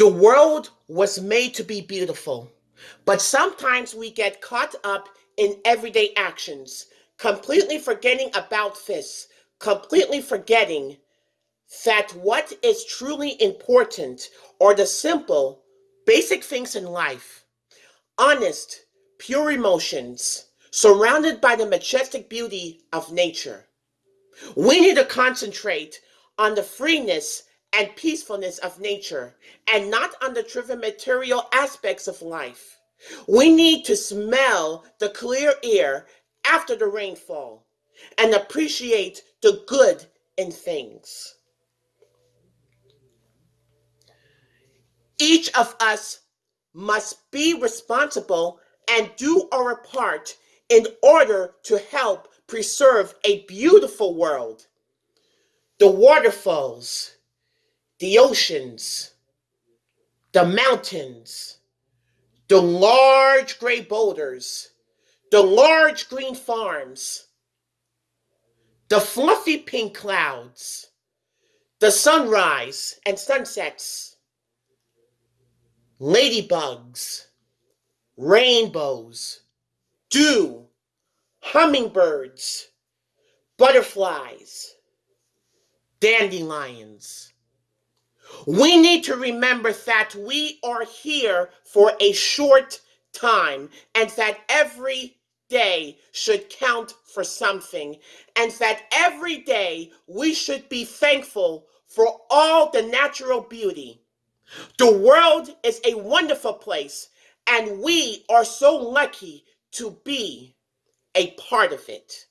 The world was made to be beautiful, but sometimes we get caught up in everyday actions, completely forgetting about this, completely forgetting that what is truly important are the simple, basic things in life. Honest, pure emotions, surrounded by the majestic beauty of nature. We need to concentrate on the freeness and peacefulness of nature and not on the trivial material aspects of life. We need to smell the clear air after the rainfall and appreciate the good in things. Each of us must be responsible and do our part in order to help preserve a beautiful world. The waterfalls, the oceans, the mountains, the large gray boulders, the large green farms, the fluffy pink clouds, the sunrise and sunsets, ladybugs, rainbows, dew, hummingbirds, butterflies, dandelions we need to remember that we are here for a short time and that every day should count for something and that every day we should be thankful for all the natural beauty. The world is a wonderful place and we are so lucky to be a part of it.